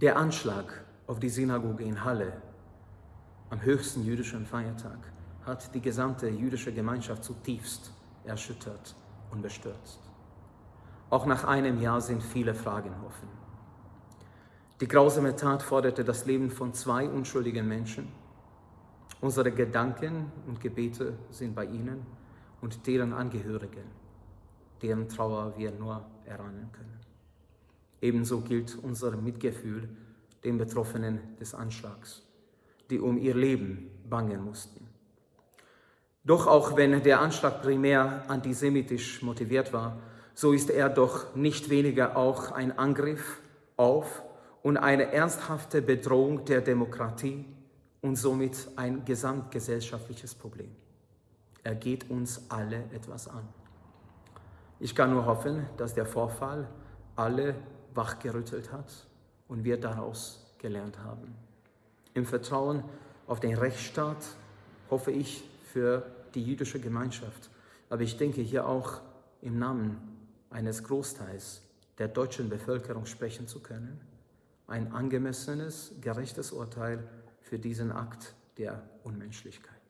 Der Anschlag auf die Synagoge in Halle am höchsten jüdischen Feiertag hat die gesamte jüdische Gemeinschaft zutiefst erschüttert und bestürzt. Auch nach einem Jahr sind viele Fragen offen. Die grausame Tat forderte das Leben von zwei unschuldigen Menschen. Unsere Gedanken und Gebete sind bei ihnen und deren Angehörigen, deren Trauer wir nur erahnen können. Ebenso gilt unser Mitgefühl den Betroffenen des Anschlags, die um ihr Leben bangen mussten. Doch auch wenn der Anschlag primär antisemitisch motiviert war, so ist er doch nicht weniger auch ein Angriff auf und eine ernsthafte Bedrohung der Demokratie und somit ein gesamtgesellschaftliches Problem. Er geht uns alle etwas an. Ich kann nur hoffen, dass der Vorfall alle wachgerüttelt hat und wir daraus gelernt haben. Im Vertrauen auf den Rechtsstaat hoffe ich für die jüdische Gemeinschaft, aber ich denke hier auch im Namen eines Großteils der deutschen Bevölkerung sprechen zu können, ein angemessenes, gerechtes Urteil für diesen Akt der Unmenschlichkeit.